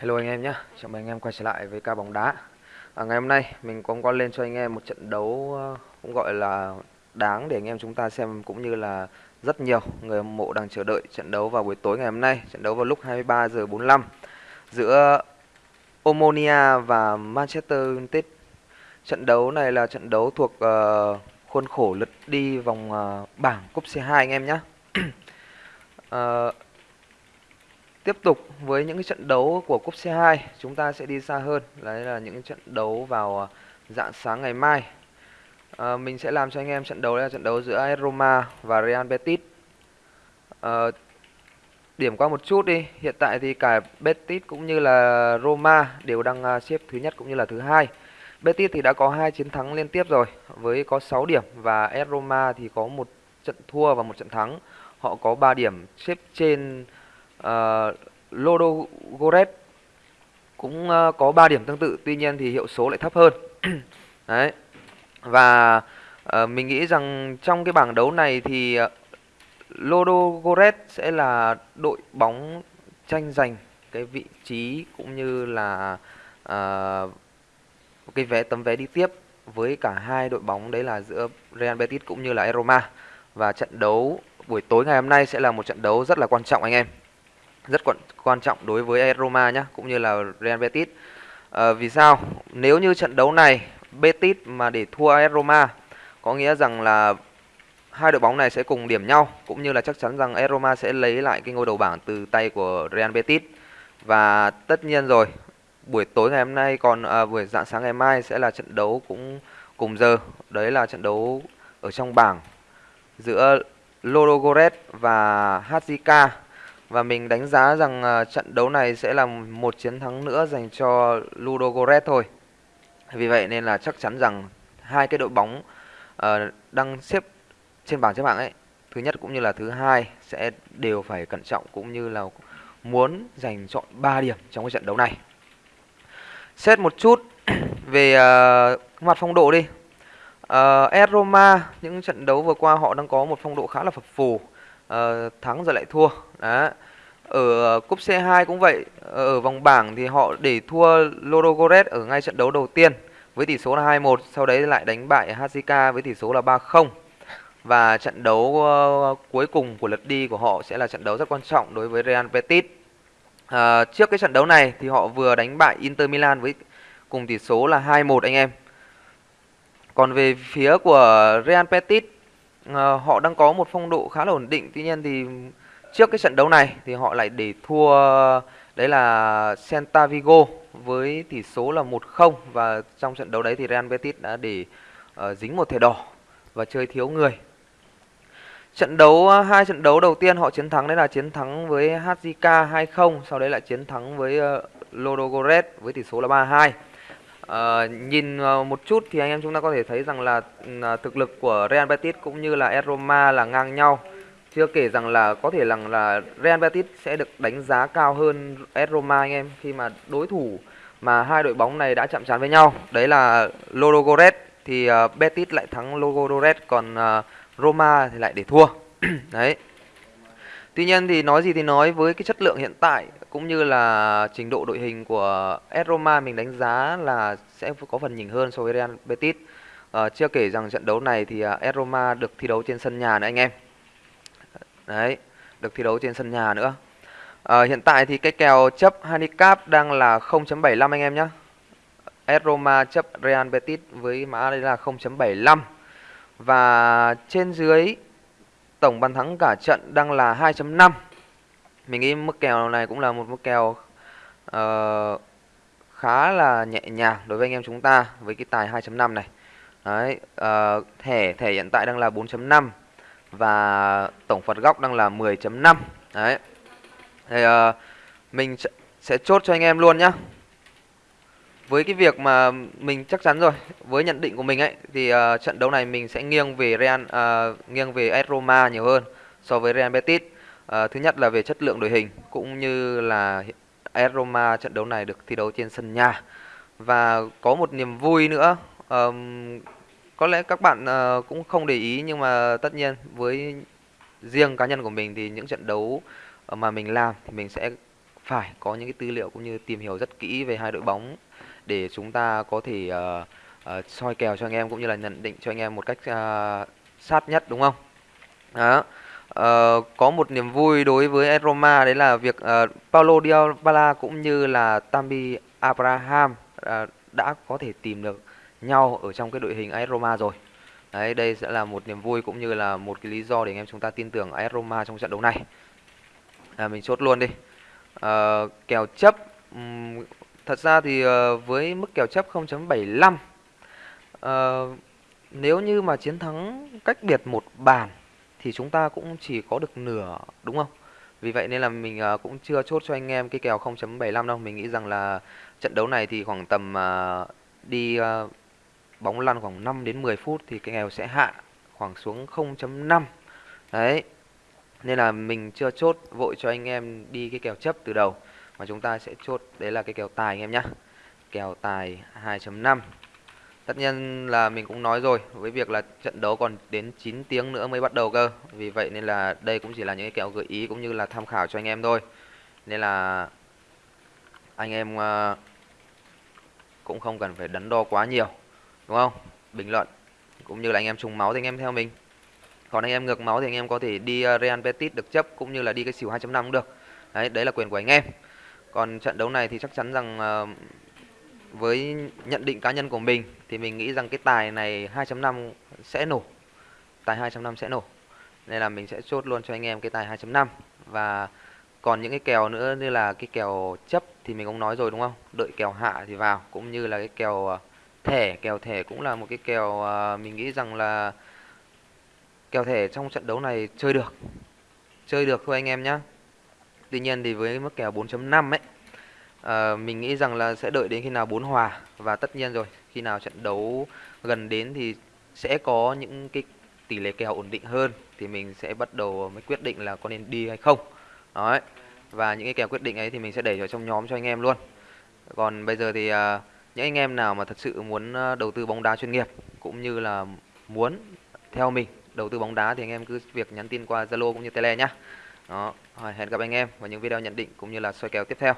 Hello anh em nhé, chào mừng anh em quay trở lại với ca bóng đá. À, Ngày hôm nay mình cũng có lên cho anh em một trận đấu ờ, cũng gọi là đáng để anh em chúng ta xem cũng như là rất nhiều người hâm mộ đang chờ đợi trận đấu vào buổi tối ngày hôm nay. Trận đấu vào lúc 23 giờ 45 giữa Omonia và Manchester United. Trận đấu này là trận đấu thuộc uh, khuôn khổ lượt đi vòng uh, bảng cúp C2 anh em nhé. Uh, Tiếp tục với những cái trận đấu của cúp C2, chúng ta sẽ đi xa hơn, đấy là những trận đấu vào à, dạng sáng ngày mai. À, mình sẽ làm cho anh em trận đấu là trận đấu giữa AS Roma và Real Betis. À, điểm qua một chút đi, hiện tại thì cả Betis cũng như là Roma đều đang à, xếp thứ nhất cũng như là thứ hai. Betis thì đã có hai chiến thắng liên tiếp rồi với có 6 điểm và AS Roma thì có một trận thua và một trận thắng. Họ có 3 điểm xếp trên Ờ, uh, Lodogoret cũng uh, có 3 điểm tương tự tuy nhiên thì hiệu số lại thấp hơn. Đấy. Và uh, mình nghĩ rằng trong cái bảng đấu này thì uh, Lodogoret sẽ là đội bóng tranh giành cái vị trí cũng như là uh, cái vé tấm vé đi tiếp với cả hai đội bóng đấy là giữa Real Betis cũng như là Roma. Và trận đấu buổi tối ngày hôm nay sẽ là một trận đấu rất là quan trọng anh em rất quan quan trọng đối với Roma nhé cũng như là Real Betis. À, vì sao? Nếu như trận đấu này Betis mà để thua AS Roma có nghĩa rằng là hai đội bóng này sẽ cùng điểm nhau cũng như là chắc chắn rằng AS Roma sẽ lấy lại cái ngôi đầu bảng từ tay của Real Betis. Và tất nhiên rồi, buổi tối ngày hôm nay còn à, buổi dạng sáng ngày mai sẽ là trận đấu cũng cùng giờ. Đấy là trận đấu ở trong bảng giữa Lodogorets và HJK và mình đánh giá rằng uh, trận đấu này sẽ là một chiến thắng nữa dành cho Ludogorets thôi. Vì vậy nên là chắc chắn rằng hai cái đội bóng uh, đang xếp trên bảng xếp hạng ấy, thứ nhất cũng như là thứ hai sẽ đều phải cẩn trọng cũng như là muốn giành chọn 3 điểm trong cái trận đấu này. Xét một chút về uh, mặt phong độ đi. Uh, Roma những trận đấu vừa qua họ đang có một phong độ khá là phập phù uh, thắng rồi lại thua. Đó. Ở cúp C2 cũng vậy. Ờ, ở vòng bảng thì họ để thua Lodogorets ở ngay trận đấu đầu tiên với tỷ số là 2-1 sau đấy lại đánh bại HJK với tỷ số là 3-0 và trận đấu uh, cuối cùng của lượt đi của họ sẽ là trận đấu rất quan trọng đối với Real Betis. Uh, trước cái trận đấu này thì họ vừa đánh bại Inter Milan với cùng tỷ số là 2-1 anh em. Còn về phía của Real Betis Ờ, họ đang có một phong độ khá là ổn định tuy nhiên thì trước cái trận đấu này thì họ lại để thua đấy là Celta Vigo với tỷ số là 1-0 và trong trận đấu đấy thì Real Betis đã để uh, dính một thẻ đỏ và chơi thiếu người. Trận đấu ờ, hai trận đấu đầu tiên họ chiến thắng đấy là chiến thắng với HJK 2-0, sau đấy lại chiến thắng với uh, Lodogorets với tỷ số là 3-2. Uh, nhìn uh, một chút thì anh em chúng ta có thể thấy rằng là uh, thực lực của Real Betis cũng như là Roma là ngang nhau. Chưa kể rằng là có thể rằng là Real Betis sẽ được đánh giá cao hơn AS Roma anh em khi mà đối thủ mà hai đội bóng này đã chạm trán với nhau. Đấy là Ludogorets thì uh, Betis lại thắng Ludogorets còn uh, Roma thì lại để thua. Đấy. Tuy nhiên thì nói gì thì nói với cái chất lượng hiện tại cũng như là trình độ đội hình của AS Roma mình đánh giá là sẽ có phần nhỉnh hơn so với Real Betis. À, chưa kể rằng trận đấu này thì à, uh, AS Roma được thi đấu trên sân nhà nữa anh em. Đấy, được thi đấu trên sân nhà nữa. À, hiện tại thì cái kèo chấp handicap đang là 0.75 anh em nhé. AS Roma chấp Real Betis với mã đây là 0.75 và trên dưới tổng bàn thắng cả trận đang là 2.5. Mình nghĩ mức kèo này cũng là một mức kèo uh, khá là nhẹ nhàng đối với anh em chúng ta với cái tài 2.5 này. Đấy, uh, thẻ thẻ hiện tại đang là 4.5 và tổng phạt góc đang là 10.5 đấy. Thì uh, mình sẽ chốt cho anh em luôn nhá. Với cái việc mà mình chắc chắn rồi với nhận định của mình ấy thì uh, trận đấu này mình sẽ nghiêng về Real uh, nghiêng về AS Roma nhiều hơn so với Real Betis. À, thứ nhất là về chất lượng đội hình cũng như là AS Roma trận đấu này được thi đấu trên sân nhà và có một niềm vui nữa um, có lẽ các bạn uh, cũng không để ý nhưng mà tất nhiên với riêng cá nhân của mình thì những trận đấu ờ, mà mình làm thì mình sẽ phải có những cái tư liệu cũng như tìm hiểu rất kỹ về hai đội bóng để chúng ta có thể uh, uh, soi kèo cho anh em cũng như là nhận định cho anh em một cách uh, sát nhất đúng không? Đó. Uh, có một niềm vui đối với Roma đấy là việc uh, Paulo Dybala cũng như là Tammy Abraham uh, đã có thể tìm được nhau ở trong cái đội hình AS Roma rồi. Đấy, đây sẽ là một niềm vui cũng như là một cái lý do để anh em chúng ta tin tưởng AS Roma trong trận đấu này. À, mình chốt luôn đi. À, kèo chấp um, thật ra thì uh, với mức kèo chấp 0.75 uh, nếu như mà chiến thắng cách biệt một bàn thì chúng ta cũng chỉ có được nửa đúng không? Vì vậy nên là mình uh, cũng chưa chốt cho anh em cái kèo 0.75 đâu. Mình nghĩ rằng là trận đấu này thì khoảng tầm uh, đi uh, bóng lăn khoảng 5 đến 10 phút thì cái kèo sẽ hạ khoảng xuống 0.5. Đấy. Nên là mình chưa chốt vội cho anh em đi cái kèo chấp từ đầu mà chúng ta sẽ chốt đấy là cái kèo tài anh em nhá, Kèo tài 2.5. Tất nhiên là mình cũng nói rồi với việc là trận đấu còn đến 9 tiếng nữa mới bắt đầu cơ. Vì vậy nên là đây cũng chỉ là những cái kẹo gợi ý cũng như là tham khảo cho anh em thôi. Nên là anh em ờ, cũng không cần phải đắn đo quá nhiều đúng không bình luận cũng như là anh em trùng máu thì anh em theo mình còn anh em ngược máu thì anh em có thể đi ờ, Real Betis được chấp cũng như là đi cái xỉu 2.5 cũng được đấy đấy là quyền của anh em còn trận đấu này thì chắc chắn rằng uh, với nhận định cá nhân của mình thì mình nghĩ rằng cái tài này 2.5 sẽ nổ. Tài 2.5 sẽ nổ. Nên là mình sẽ chốt luôn cho anh em cái tài 2.5 và còn những cái kèo nữa như là cái kèo chấp thì mình cũng nói rồi đúng không? Đợi kèo hạ thì vào, cũng như là cái kèo ờ, thẻ. Kèo thẻ cũng là một cái kèo ờ, mình nghĩ rằng là kèo thẻ trong trận đấu này chơi được. Chơi được thôi anh em nhé tuy nhiên thì với mức kèo 4.5 ấy à, mình nghĩ rằng là sẽ đợi đến khi nào bốn hòa và tất nhiên rồi khi nào trận đấu gần đến thì sẽ có những cái tỷ lệ kèo ổn định hơn thì mình sẽ bắt đầu mới quyết định là có nên đi hay không Đấy. Và những cái kèo quyết định ấy thì mình sẽ để vào trong nhóm cho anh em luôn. Còn bây giờ thì à, những anh em nào mà thật sự muốn à, đầu tư bóng đá chuyên nghiệp cũng như là muốn theo mình đầu tư bóng đá thì anh em cứ việc nhắn tin qua Zalo cũng như Tele nhá. Đó, hẹn gặp anh em vào những video nhận định cũng như là soi kèo tiếp theo.